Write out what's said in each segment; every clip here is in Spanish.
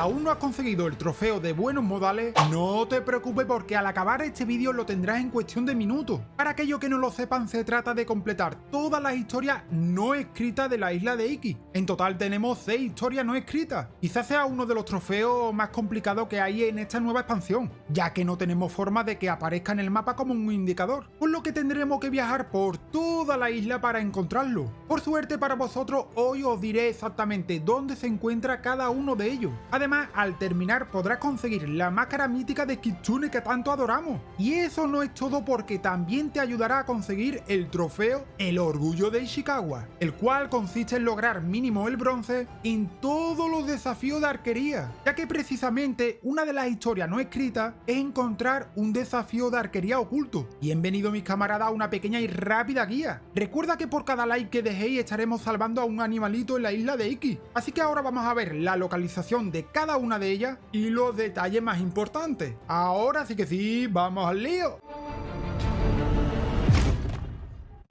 aún no has conseguido el trofeo de buenos modales, no te preocupes porque al acabar este vídeo lo tendrás en cuestión de minutos. Para aquellos que no lo sepan, se trata de completar todas las historias no escritas de la isla de Iki. En total tenemos 6 historias no escritas. Quizás sea uno de los trofeos más complicados que hay en esta nueva expansión, ya que no tenemos forma de que aparezca en el mapa como un indicador, por lo que tendremos que viajar por toda la isla para encontrarlo. Por suerte para vosotros, hoy os diré exactamente dónde se encuentra cada uno de ellos. Además, al terminar podrás conseguir la máscara mítica de Kitsune que tanto adoramos. Y eso no es todo porque también te ayudará a conseguir el trofeo El Orgullo de Ishikawa, el cual consiste en lograr mínimo el bronce en todos los desafíos de arquería, ya que precisamente una de las historias no escritas es encontrar un desafío de arquería oculto. Bienvenido mis camaradas a una pequeña y rápida guía. Recuerda que por cada like que dejéis estaremos salvando a un animalito en la isla de Iki, así que ahora vamos a ver la localización de cada una de ellas y los detalles más importantes. Ahora sí que sí, vamos al lío.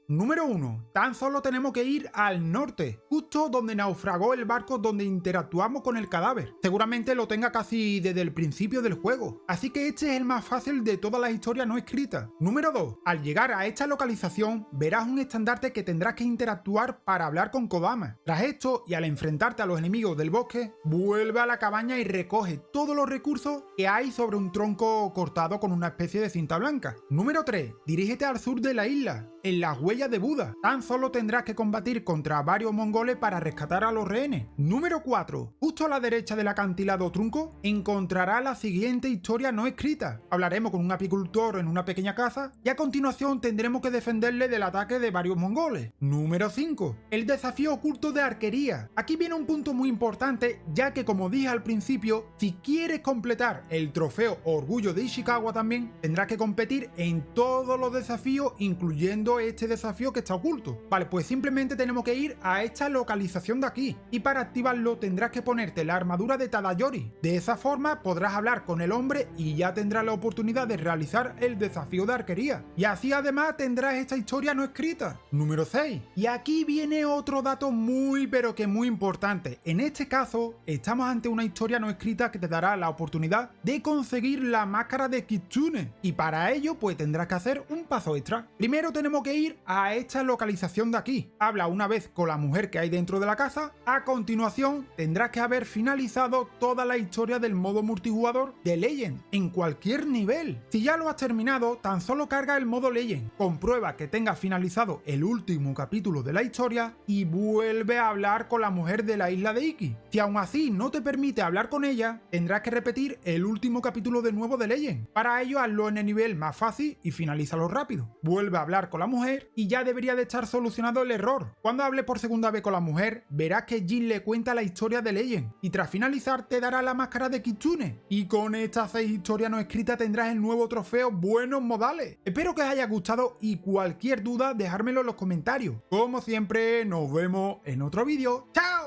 Número 1. Tan solo tenemos que ir al norte, justo donde naufragó el barco donde interactuamos con el cadáver. Seguramente lo tenga casi desde el principio del juego, así que este es el más fácil de todas las historias no escritas. Número 2. Al llegar a esta localización, verás un estandarte que tendrás que interactuar para hablar con Kodama. Tras esto, y al enfrentarte a los enemigos del bosque, vuelve a la cabaña y recoge todos los recursos que hay sobre un tronco cortado con una especie de cinta blanca. Número 3. Dirígete al sur de la isla, en las huellas de Buda. Tan solo tendrás que combatir contra varios mongoles para rescatar a los rehenes. Número 4. Justo a la derecha del acantilado trunco encontrará la siguiente historia no escrita. Hablaremos con un apicultor en una pequeña casa y a continuación tendremos que defenderle del ataque de varios mongoles. Número 5. El desafío oculto de arquería. Aquí viene un punto muy importante ya que como dije al principio, si quieres completar el trofeo Orgullo de Ishikawa también, tendrás que competir en todos los desafíos incluyendo este desafío que está oculto. Vale, pues simplemente tenemos que ir a esta localización de aquí, y para activarlo tendrás que ponerte la armadura de Tadayori. De esa forma podrás hablar con el hombre y ya tendrás la oportunidad de realizar el desafío de arquería. Y así además tendrás esta historia no escrita. Número 6. Y aquí viene otro dato muy pero que muy importante. En este caso, estamos ante una historia no escrita que te dará la oportunidad de conseguir la máscara de Kitsune. Y para ello pues tendrás que hacer un paso extra. Primero tenemos que ir a esta localización de aquí. Habla una vez con la mujer que hay dentro de la casa. A continuación, tendrás que haber finalizado toda la historia del modo multijugador de Legend, en cualquier nivel. Si ya lo has terminado, tan solo carga el modo Legend, comprueba que tengas finalizado el último capítulo de la historia y vuelve a hablar con la mujer de la isla de Iki. Si aún así no te permite hablar con ella, tendrás que repetir el último capítulo de nuevo de Legend. Para ello, hazlo en el nivel más fácil y finalízalo rápido. Vuelve a hablar con la mujer y ya debería de estar solucionado el error. Cuando hable por segunda vez con la mujer, verás que Jin le cuenta la historia de Legend y tras finalizar te dará la máscara de Kitsune. Y con estas 6 historias no escritas tendrás el nuevo trofeo Buenos Modales. Espero que os haya gustado y cualquier duda dejármelo en los comentarios. Como siempre, nos vemos en otro vídeo. ¡Chao!